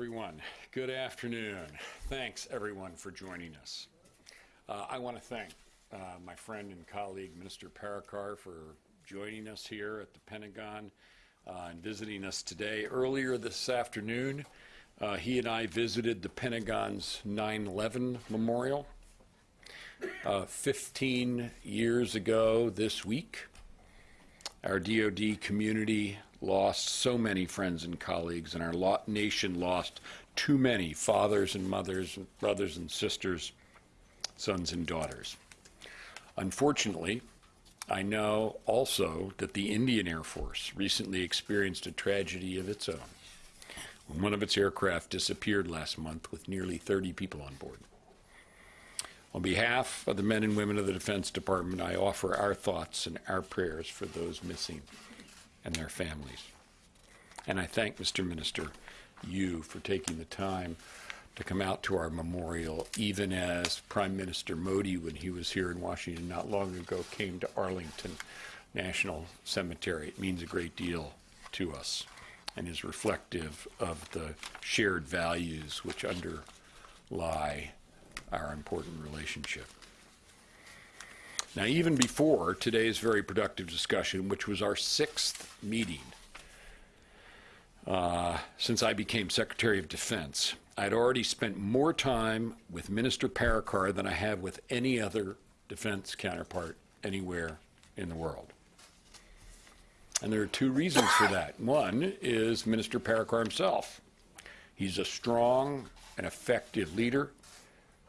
everyone. Good afternoon. Thanks, everyone, for joining us. Uh, I want to thank uh, my friend and colleague, Minister Parrikar, for joining us here at the Pentagon uh, and visiting us today. Earlier this afternoon, uh, he and I visited the Pentagon's 9 11 memorial. Uh, 15 years ago this week, our DoD community lost so many friends and colleagues, and our nation lost too many fathers and mothers, and brothers and sisters, sons and daughters. Unfortunately, I know also that the Indian Air Force recently experienced a tragedy of its own when one of its aircraft disappeared last month with nearly 30 people on board. On behalf of the men and women of the Defense Department, I offer our thoughts and our prayers for those missing and their families. And I thank Mr. Minister, you, for taking the time to come out to our memorial, even as Prime Minister Modi, when he was here in Washington not long ago, came to Arlington National Cemetery. It means a great deal to us and is reflective of the shared values which underlie our important relationship. Now, even before today's very productive discussion, which was our sixth meeting uh, since I became Secretary of Defense, I'd already spent more time with Minister Parrikar than I have with any other defense counterpart anywhere in the world. And there are two reasons for that. One is Minister Parrikar himself. He's a strong and effective leader.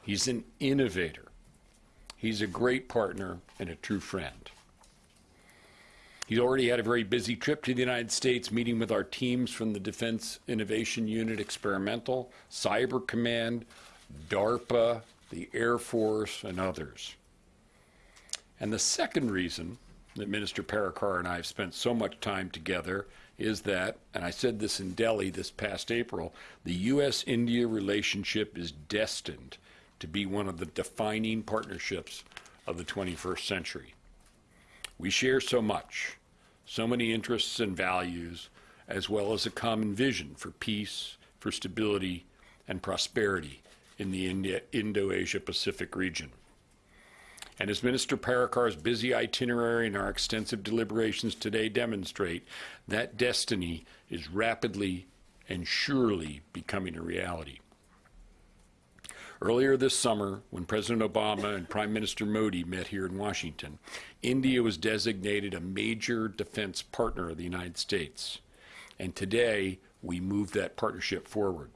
He's an innovator. He's a great partner and a true friend. He's already had a very busy trip to the United States, meeting with our teams from the Defense Innovation Unit Experimental, Cyber Command, DARPA, the Air Force, and others. And the second reason that Minister Parrikar and I have spent so much time together is that, and I said this in Delhi this past April, the U.S. India relationship is destined to be one of the defining partnerships of the 21st century. We share so much, so many interests and values, as well as a common vision for peace, for stability, and prosperity in the Indo-Asia Pacific region. And as Minister Parrikar's busy itinerary and our extensive deliberations today demonstrate, that destiny is rapidly and surely becoming a reality. Earlier this summer, when President Obama and Prime Minister Modi met here in Washington, India was designated a major defense partner of the United States. And today, we move that partnership forward.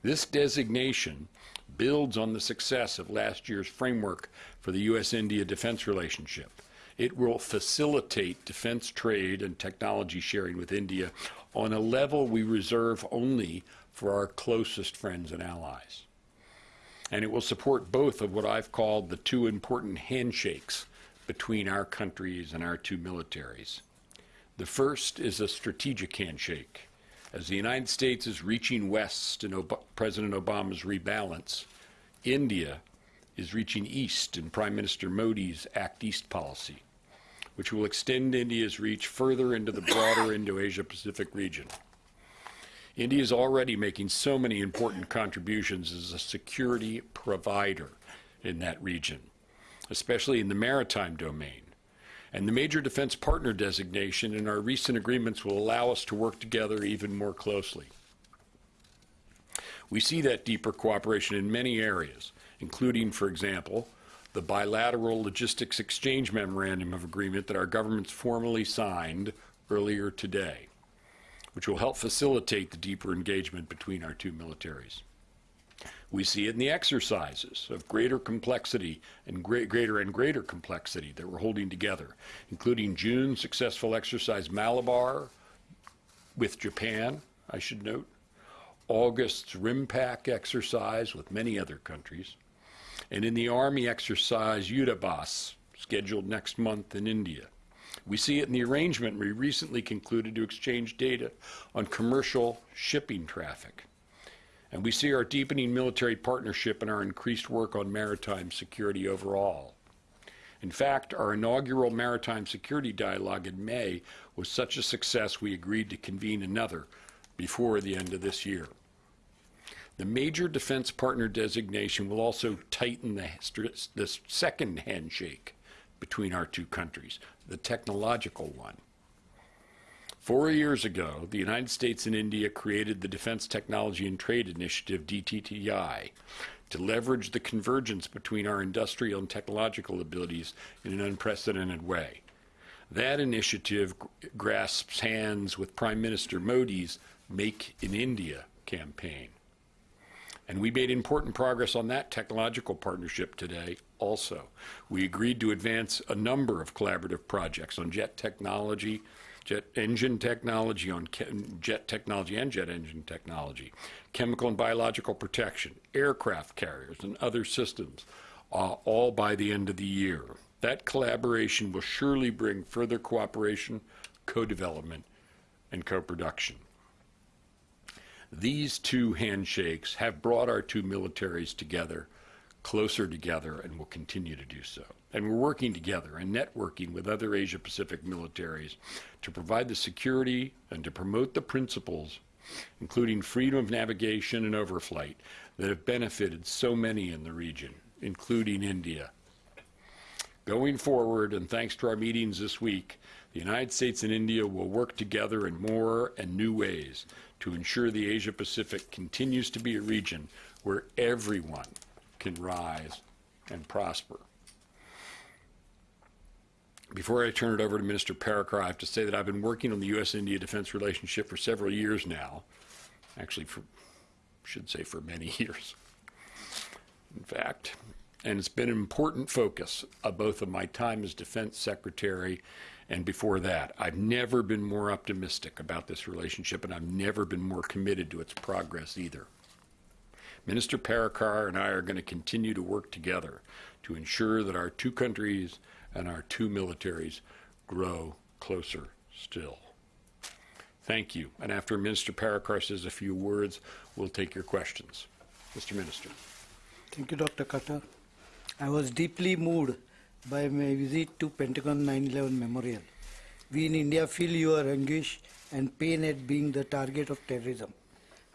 This designation builds on the success of last year's framework for the U.S.-India defense relationship. It will facilitate defense trade and technology sharing with India on a level we reserve only for our closest friends and allies and it will support both of what I've called the two important handshakes between our countries and our two militaries. The first is a strategic handshake. As the United States is reaching west in Ob President Obama's rebalance, India is reaching east in Prime Minister Modi's Act East policy, which will extend India's reach further into the broader Indo-Asia Pacific region. India is already making so many important contributions as a security provider in that region, especially in the maritime domain. And the major defense partner designation in our recent agreements will allow us to work together even more closely. We see that deeper cooperation in many areas, including, for example, the bilateral logistics exchange memorandum of agreement that our governments formally signed earlier today which will help facilitate the deeper engagement between our two militaries. We see it in the exercises of greater complexity and great, greater and greater complexity that we're holding together, including June's successful exercise Malabar with Japan, I should note, August's RIMPAC exercise with many other countries, and in the Army exercise Yudh Abhyas, scheduled next month in India. We see it in the arrangement we recently concluded to exchange data on commercial shipping traffic. And we see our deepening military partnership and our increased work on maritime security overall. In fact, our inaugural maritime security dialogue in May was such a success we agreed to convene another before the end of this year. The major defense partner designation will also tighten the, the second handshake between our two countries, the technological one. Four years ago, the United States and India created the Defense Technology and Trade Initiative, DTTI, to leverage the convergence between our industrial and technological abilities in an unprecedented way. That initiative grasps hands with Prime Minister Modi's Make in India campaign. And we made important progress on that technological partnership today also. We agreed to advance a number of collaborative projects on jet technology, jet engine technology, on jet technology and jet engine technology, chemical and biological protection, aircraft carriers, and other systems, uh, all by the end of the year. That collaboration will surely bring further cooperation, co development, and co production. These two handshakes have brought our two militaries together, closer together, and will continue to do so. And we're working together and networking with other Asia Pacific militaries to provide the security and to promote the principles, including freedom of navigation and overflight, that have benefited so many in the region, including India. Going forward, and thanks to our meetings this week, the United States and India will work together in more and new ways to ensure the Asia Pacific continues to be a region where everyone can rise and prosper. Before I turn it over to Minister Parrikar, I have to say that I've been working on the U.S.-India defense relationship for several years now. Actually, for should say for many years. In fact, and it's been an important focus of both of my time as defense secretary and before that. I've never been more optimistic about this relationship, and I've never been more committed to its progress either. Minister Parrikar and I are going to continue to work together to ensure that our two countries and our two militaries grow closer still. Thank you. And after Minister Parrikar says a few words, we'll take your questions. Mr. Minister. Thank you, Dr. Carter. I was deeply moved by my visit to Pentagon 9/11 Memorial. We in India feel your anguish and pain at being the target of terrorism.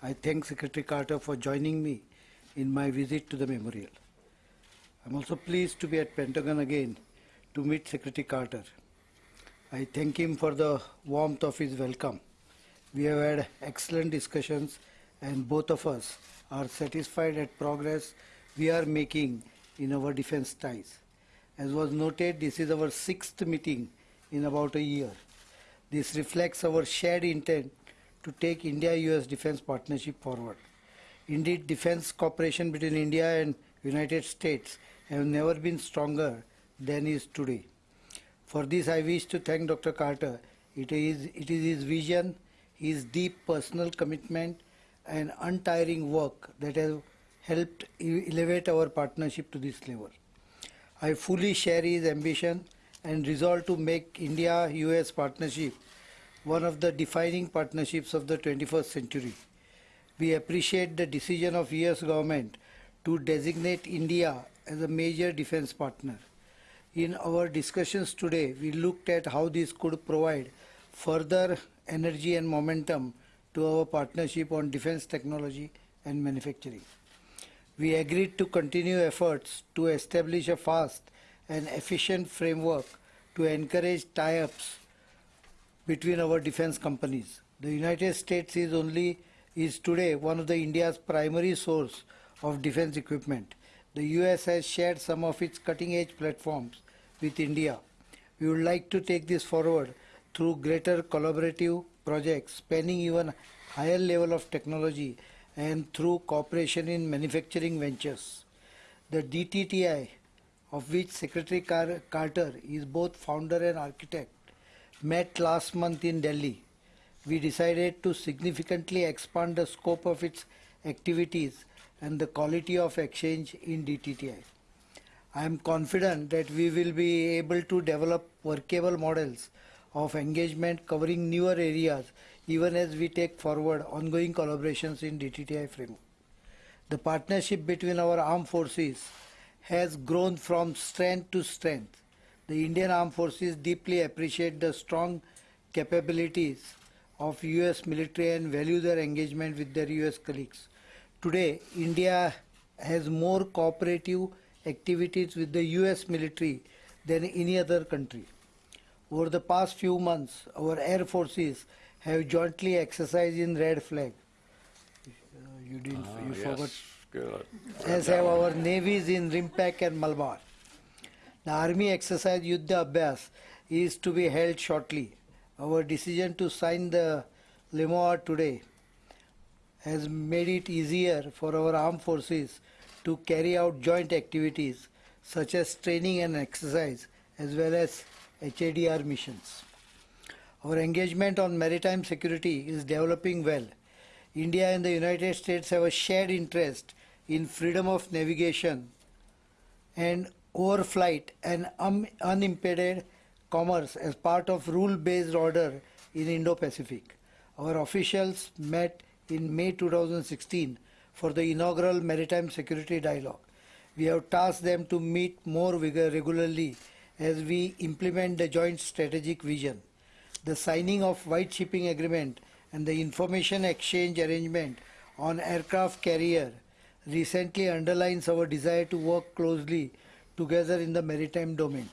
I thank Secretary Carter for joining me in my visit to the memorial. I'm also pleased to be at Pentagon again to meet Secretary Carter. I thank him for the warmth of his welcome. We have had excellent discussions and both of us are satisfied at progress we are making in our defense ties. As was noted, this is our sixth meeting in about a year. This reflects our shared intent to take India-US defense partnership forward. Indeed, defense cooperation between India and United States have never been stronger than is today. For this, I wish to thank Dr. Carter. It is, it is his vision, his deep personal commitment, and untiring work that have helped elevate our partnership to this level. I fully share his ambition and resolve to make India US partnership one of the defining partnerships of the 21st century. We appreciate the decision of US government to designate India as a major defense partner. In our discussions today, we looked at how this could provide further energy and momentum to our partnership on defense technology and manufacturing. We agreed to continue efforts to establish a fast and efficient framework to encourage tie-ups between our defense companies. The United States is only is today one of the India's primary source of defense equipment. The US has shared some of its cutting-edge platforms with India. We would like to take this forward through greater collaborative projects spanning even higher level of technology and through cooperation in manufacturing ventures. The DTTI, of which Secretary Car- Carter is both founder and architect, met last month in Delhi. We decided to significantly expand the scope of its activities and the quality of exchange in DTTI. I am confident that we will be able to develop workable models of engagement covering newer areas even as we take forward ongoing collaborations in DTTI framework. The partnership between our armed forces has grown from strength to strength. The Indian Armed Forces deeply appreciate the strong capabilities of US military and value their engagement with their US colleagues. Today, India has more cooperative activities with the US military than any other country. Over the past few months, our air forces have jointly exercised in Red Flag. Uh, you didn't, Ah, you yes, forgot Good. as have our navies in RIMPAC and Malabar. The Army exercise Yudh Abhyas is to be held shortly. Our decision to sign the LEMOA today has made it easier for our armed forces to carry out joint activities such as training and exercise as well as HADR missions. Our engagement on maritime security is developing well. India and the United States have a shared interest in freedom of navigation and overflight and un- unimpeded commerce as part of rule-based order in Indo-Pacific. Our officials met in May 2016 for the inaugural Maritime Security Dialogue. We have tasked them to meet more regularly as we implement the joint strategic vision. The signing of White Shipping Agreement and the information exchange arrangement on aircraft carrier recently underlines our desire to work closely together in the maritime domain.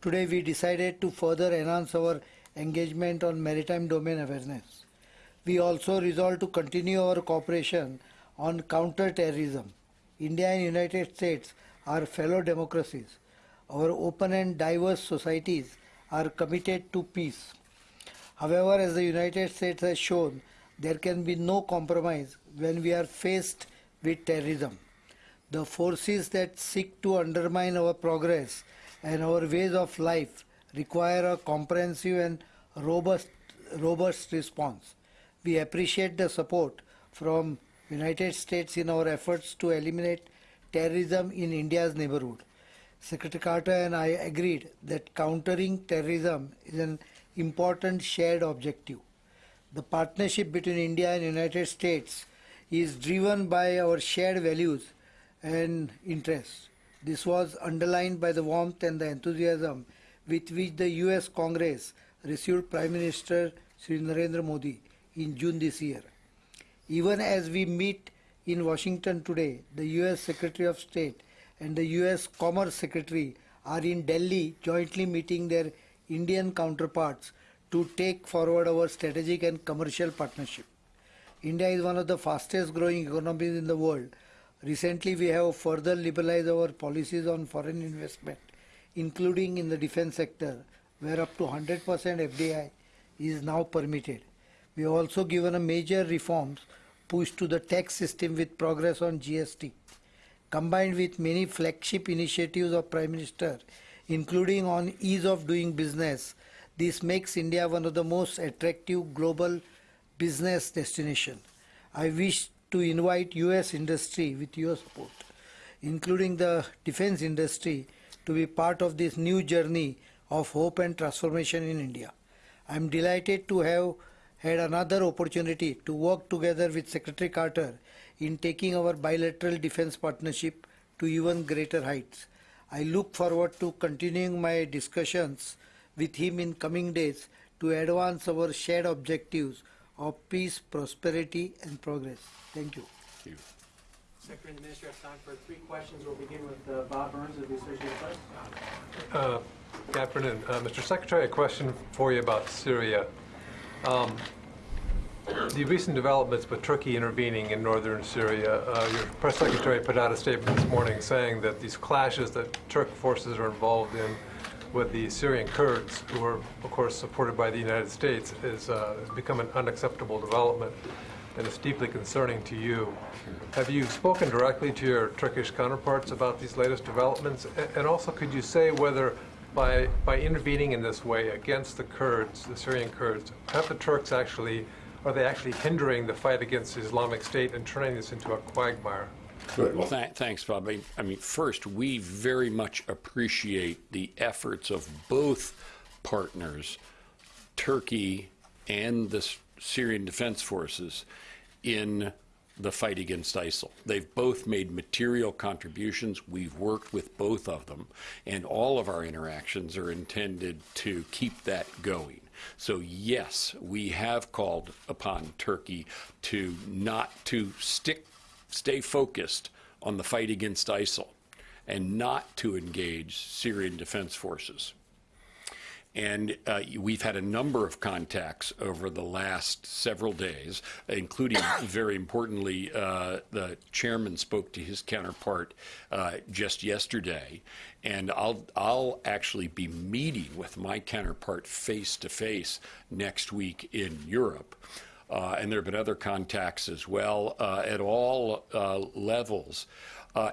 Today we decided to further enhance our engagement on maritime domain awareness. We also resolved to continue our cooperation on counter-terrorism. India and United States are fellow democracies. Our open and diverse societies are committed to peace. However, as the United States has shown, there can be no compromise when we are faced with terrorism. The forces that seek to undermine our progress and our ways of life require a comprehensive and robust, robust response. We appreciate the support from United States in our efforts to eliminate terrorism in India's neighborhood. Secretary Carter and I agreed that countering terrorism is an important shared objective. The partnership between India and United States is driven by our shared values and interests. This was underlined by the warmth and the enthusiasm with which the US Congress received Prime Minister Sri Narendra Modi in June this year. Even as we meet in Washington today, the US Secretary of State and the US Commerce Secretary are in Delhi jointly meeting their Indian counterparts to take forward our strategic and commercial partnership. India is one of the fastest growing economies in the world. Recently, we have further liberalized our policies on foreign investment, including in the defense sector, where up to 100% FDI is now permitted. We have also given a major reforms push to the tax system with progress on GST. Combined with many flagship initiatives of Prime Minister, including on ease of doing business, this makes India one of the most attractive global business destination. I wish to invite US industry with your support, including the defense industry, to be part of this new journey of hope and transformation in India. I am delighted to have had another opportunity to work together with Secretary Carter in taking our bilateral defense partnership to even greater heights. I look forward to continuing my discussions with him in coming days to advance our shared objectives of peace, prosperity, and progress. Thank you. Thank you. Secretary and the Minister have time for three questions. We'll begin with uh, Bob Burns of the Associated Press. Uh, Good afternoon. Uh, Mr. Secretary, a question for you about Syria. Um, The recent developments with Turkey intervening in northern Syria, uh, your press secretary put out a statement this morning saying that these clashes that Turk forces are involved in with the Syrian Kurds, who are, of course, supported by the United States, is, uh, has become an unacceptable development and it's deeply concerning to you. Have you spoken directly to your Turkish counterparts about these latest developments? And also, could you say whether by, by intervening in this way against the Kurds, the Syrian Kurds, have the Turks actually, are they actually hindering the fight against the Islamic State and turning this into a quagmire? Good. Well, tha- thanks, Bob. I, I mean, first, we very much appreciate the efforts of both partners, Turkey and the S- Syrian Defense Forces, in the fight against ISIL. They've both made material contributions. We've worked with both of them, and all of our interactions are intended to keep that going. So yes, we have called upon Turkey to not to stick stay focused on the fight against ISIL and not to engage Syrian defense forces. And uh, we've had a number of contacts over the last several days, including, very importantly, uh, the chairman spoke to his counterpart uh, just yesterday. And I'll, I'll actually be meeting with my counterpart face to face next week in Europe. Uh, and there have been other contacts as well uh, at all uh, levels,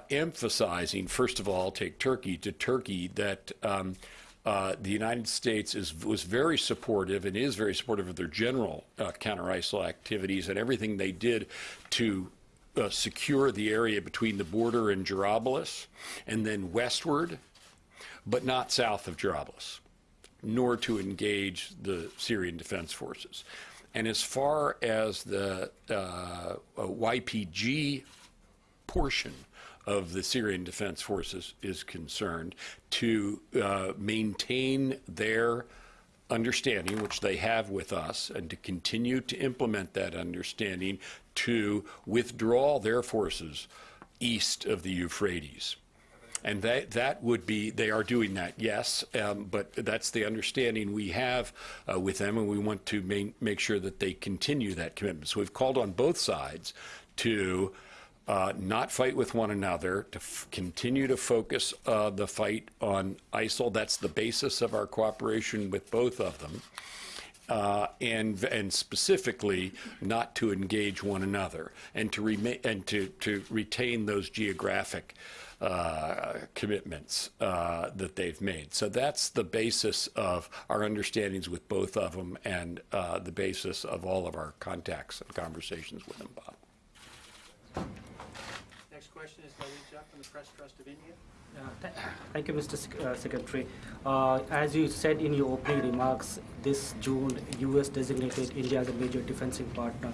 emphasizing, first of all, take Turkey to Turkey, that um, uh, the United States is, was very supportive and is very supportive of their general uh, counter-ISIL activities and everything they did to uh, secure the area between the border and Jarablus and then westward, but not south of Jarablus, nor to engage the Syrian Defense Forces. And as far as the uh, YPG portion of the Syrian Defense Forces is concerned, to uh, maintain their understanding, which they have with us, and to continue to implement that understanding to withdraw their forces east of the Euphrates. And that, that would be, they are doing that, yes, um, but that's the understanding we have uh, with them, and we want to main, make sure that they continue that commitment. So we've called on both sides to uh, not fight with one another, to continue to focus uh, the fight on ISIL. That's the basis of our cooperation with both of them. Uh, and and specifically not to engage one another and to remain and to, to retain those geographic uh, commitments uh, that they've made. So that's the basis of our understandings with both of them and uh, the basis of all of our contacts and conversations with them, Bob. Question is from the Press Trust of India. Thank you, Mr. Sec- uh, Secretary. Uh, As you said in your opening remarks, this June, U.S. designated India as a major defensive partner.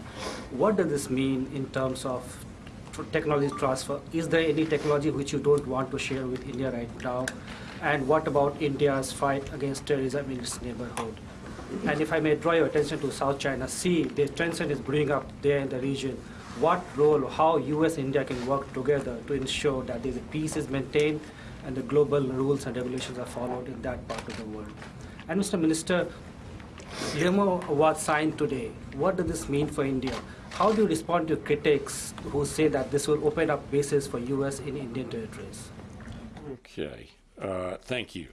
What does this mean in terms of technology transfer? Is there any technology which you don't want to share with India right now? And what about India's fight against terrorism in its neighborhood? And if I may draw your attention to South China Sea, the tension is brewing up there in the region. What role, how U.S. and India can work together to ensure that the peace is maintained and the global rules and regulations are followed in that part of the world? And Mr. Minister, LEMOA was signed today. What does this mean for India? How do you respond to critics who say that this will open up bases for U.S. in Indian territories? Okay. Uh, Thank you.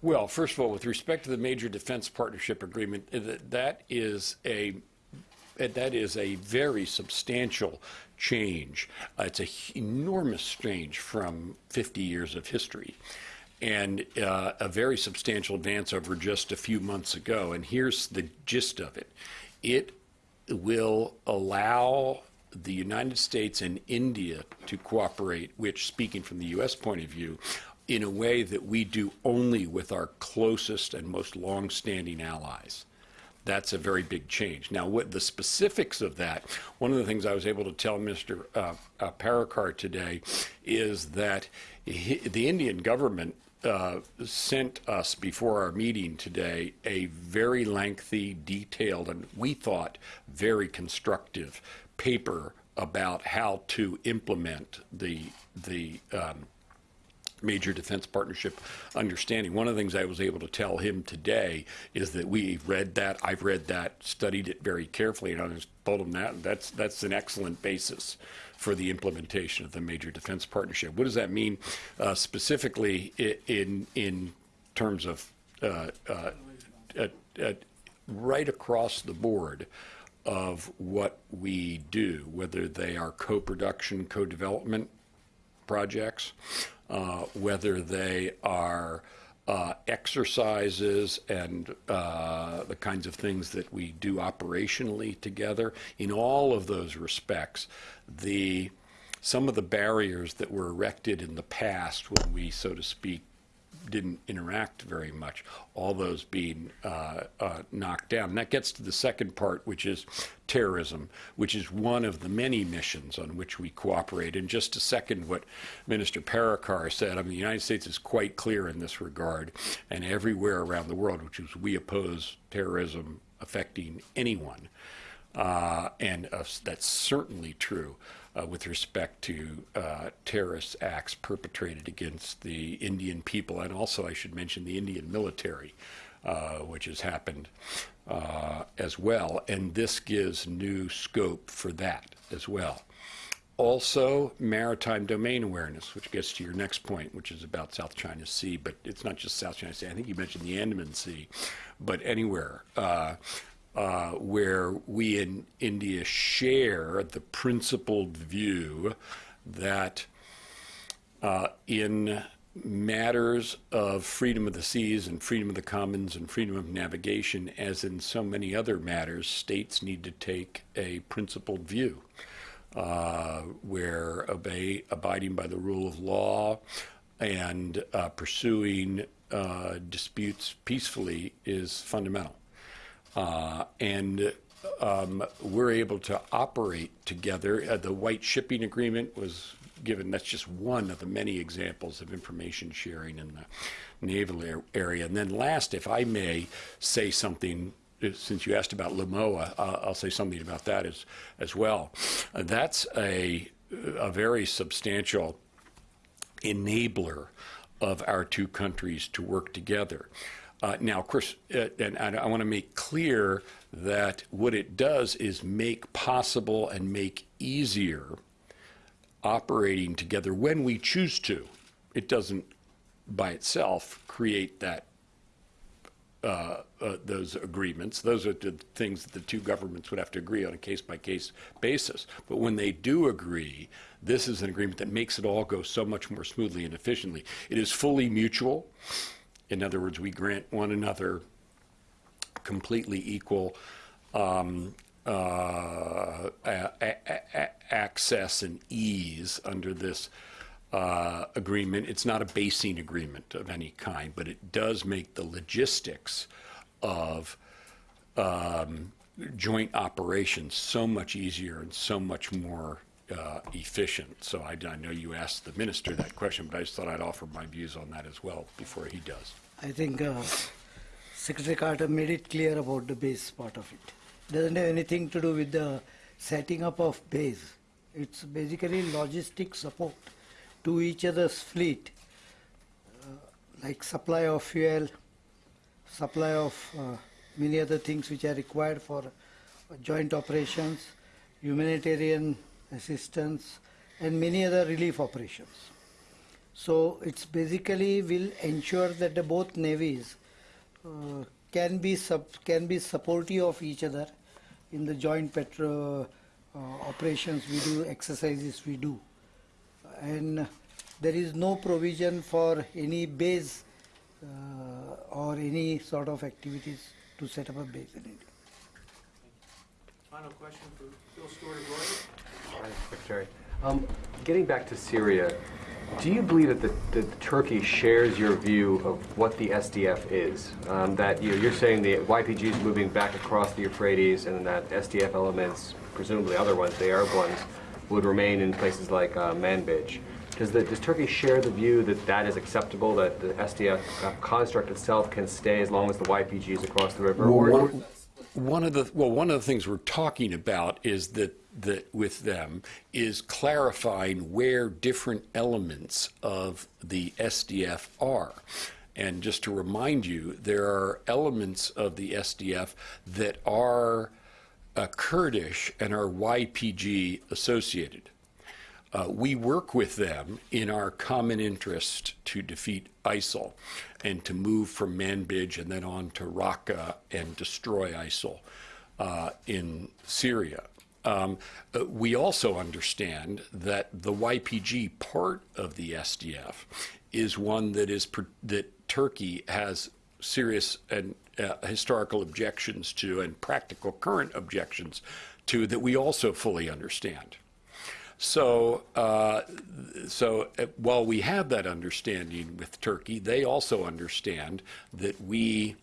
Well, first of all, with respect to the Major Defense Partnership Agreement, that is a, that is a very substantial change. Uh, It's an enormous change from 50 years of history and uh, a very substantial advance over just a few months ago. And here's the gist of it. It will allow the United States and India to cooperate, which, speaking from the U.S. point of view, in a way that we do only with our closest and most long-standing allies. That's a very big change. Now, what the specifics of that, one of the things I was able to tell Mr. Uh, uh, Parrikar today is that he, the Indian government uh, sent us before our meeting today a very lengthy, detailed, and we thought very constructive paper about how to implement the the um, major defense partnership understanding. One of the things I was able to tell him today is that we've read that, I've read that, studied it very carefully, and I just told him that that's that's an excellent basis for the implementation of the major defense partnership. What does that mean uh, specifically in in terms of uh, uh, right across the board? Of what we do, whether they are co-production, co-development projects, uh, whether they are uh, exercises and uh, the kinds of things that we do operationally together. In all of those respects, the some of the barriers that were erected in the past when we, so to speak, didn't interact very much, all those being uh, uh, knocked down. And that gets to the second part, which is terrorism, which is one of the many missions on which we cooperate. In just a second, what Minister Parrikar said, I mean, the United States is quite clear in this regard, and everywhere around the world, which is we oppose terrorism affecting anyone. Uh, and uh, that's certainly true uh, with respect to uh, terrorist acts perpetrated against the Indian people, and also, I should mention, the Indian military, uh, which has happened uh, as well. And this gives new scope for that as well. Also, maritime domain awareness, which gets to your next point, which is about South China Sea, but it's not just South China Sea. I think you mentioned the Andaman Sea, but anywhere uh, where we in India share the principled view that uh, in matters of freedom of the seas and freedom of the commons and freedom of navigation, as in so many other matters, states need to take a principled view uh, where obey, abiding by the rule of law and uh, pursuing uh, disputes peacefully is fundamental. Uh, and um, we're able to operate together. Uh, the White Shipping Agreement was given, that's just one of the many examples of information sharing in the naval ar- area. And then last, if I may say something uh, since you asked about LEMOA, uh, I'll say something about that as, as well. Uh, that's a, a very substantial enabler of our two countries to work together. Uh, now, of course, uh, and I, I want to make clear that what it does is make possible and make easier operating together when we choose to. It doesn't by itself create that uh, uh, those agreements. Those are the things that the two governments would have to agree on a case by case basis. But when they do agree, this is an agreement that makes it all go so much more smoothly and efficiently. It is fully mutual. In other words, we grant one another completely equal um, uh, a- a- a- access and ease under this uh, agreement. It's not a basing agreement of any kind, but it does make the logistics of um, joint operations so much easier and so much more uh, efficient. So I, I know you asked the minister that question, but I just thought I'd offer my views on that as well before he does. I think uh, Secretary Carter made it clear about the base part of it. it. Doesn't have anything to do with the setting up of base. It's basically logistic support to each other's fleet, uh, like supply of fuel, supply of uh, many other things which are required for joint operations, humanitarian assistance, and many other relief operations. So it's basically will ensure that the both navies uh, can be sub, can be supportive of each other in the joint petro uh, operations we do, exercises we do, and there is no provision for any base uh, or any sort of activities to set up a base in India. Final question for Phil Reuters. Hi, Secretary. Um, Getting back to Syria, do you believe that, the, that Turkey shares your view of what the SDF is? Um, that you, you're saying the YPG is moving back across the Euphrates, and that SDF elements, presumably other ones, the Arab ones, would remain in places like uh, Manbij. Does, the, does Turkey share the view that that is acceptable, that the SDF uh, construct itself can stay as long as the YPG is across the river? or- One, one of the well, one of the things we're talking about is that that with them is clarifying where different elements of the SDF are. And just to remind you, there are elements of the SDF that are uh, Kurdish and are YPG associated. Uh, we work with them in our common interest to defeat ISIL and to move from Manbij and then on to Raqqa and destroy ISIL uh, in Syria. Um, uh, we also understand that the YPG part of the SDF is one that is that Turkey has serious and uh, historical objections to and practical current objections to that we also fully understand. So, uh, so uh, while we have that understanding with Turkey, they also understand that we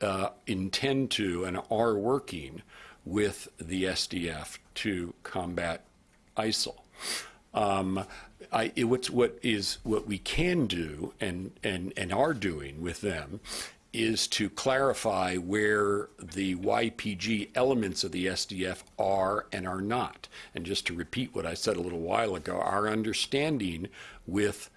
uh, intend to and are working with the SDF to combat ISIL. Um, I, it, what's, what is what we can do and, and, and are doing with them is to clarify where the YPG elements of the SDF are and are not. And just to repeat what I said a little while ago, our understanding with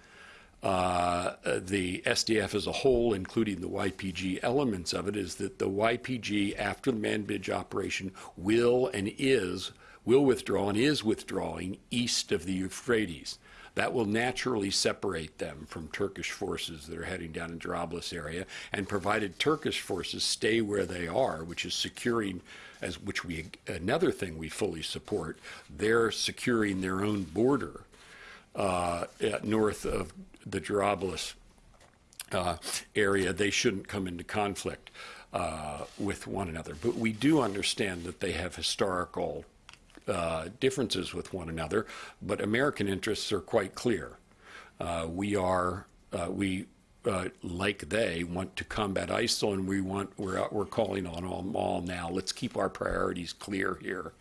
uh, the SDF as a whole, including the YPG elements of it, is that the YPG, after the Manbij operation, will and is, will withdraw and is withdrawing east of the Euphrates. That will naturally separate them from Turkish forces that are heading down in Jarablus area, and provided Turkish forces stay where they are, which is securing, as which we another thing we fully support, they're securing their own border uh, north of the Jarablus uh, area, they shouldn't come into conflict uh, with one another. But we do understand that they have historical uh, differences with one another, but American interests are quite clear. Uh, we are, uh, we, uh, like they, want to combat ISIL, and we want, we're, we're calling on them all now. Let's keep our priorities clear here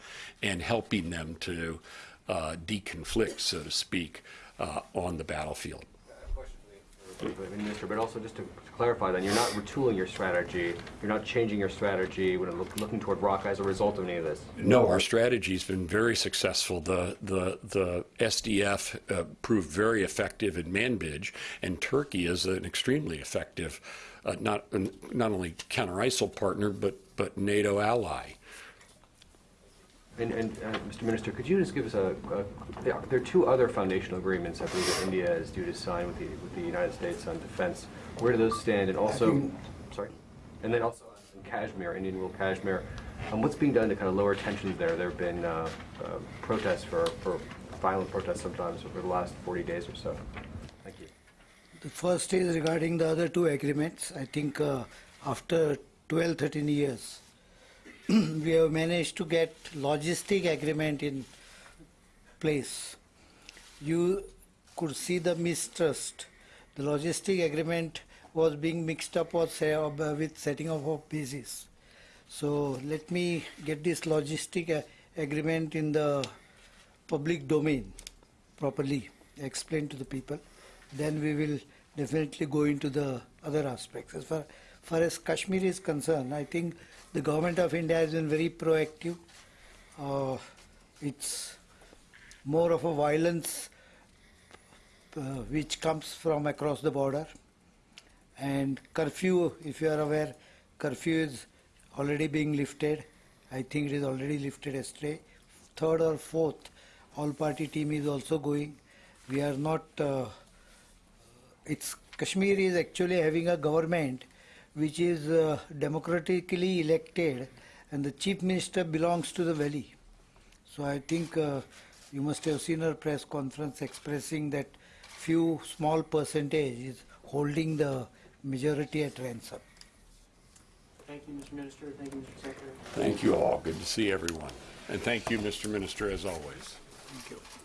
and helping them to uh, deconflict, so to speak, uh, on the battlefield. Minister, but also just to clarify then, you're not retooling your strategy, you're not changing your strategy when look- looking toward Raqqa as a result of any of this? No, our strategy's been very successful. The the the SDF uh, proved very effective in Manbij, and Turkey is an extremely effective, uh, not not only counter ISIL partner, but but NATO ally. And, and, uh, Mr. Minister, could you just give us a, a- there are there are two other foundational agreements, I believe, that India is due to sign with the, with the United States on defense. Where do those stand? And also, think- sorry, and then also in Kashmir, Indian rule Kashmir, um, what's being done to kind of lower tensions there? There have been uh, uh, protests for, for violent protests sometimes over the last 40 days or so. Thank you. The first is regarding the other two agreements. I think uh, after 12, 13 years, we have managed to get logistic agreement in place. You could see the mistrust. The logistic agreement was being mixed up with, uh, with setting up of bases. So let me get this logistic uh, agreement in the public domain properly, explained to the people. Then we will definitely go into the other aspects. As far, far as Kashmir is concerned, I think the government of India has been very proactive. Uh, it's more of a violence uh, which comes from across the border. And curfew, if you are aware, curfew is already being lifted. I think it is already lifted yesterday. Third or fourth, all party team is also going. We are not. Uh, it's Kashmir is actually having a government which is uh, democratically elected, and the chief minister belongs to the valley. So I think uh, you must have seen her press conference expressing that few small percentage is holding the majority at ransom. Thank you, Mr. Minister. Thank you, Mr. Secretary. Thank you all. Good to see everyone, and thank you, Mr. Minister, as always. Thank you.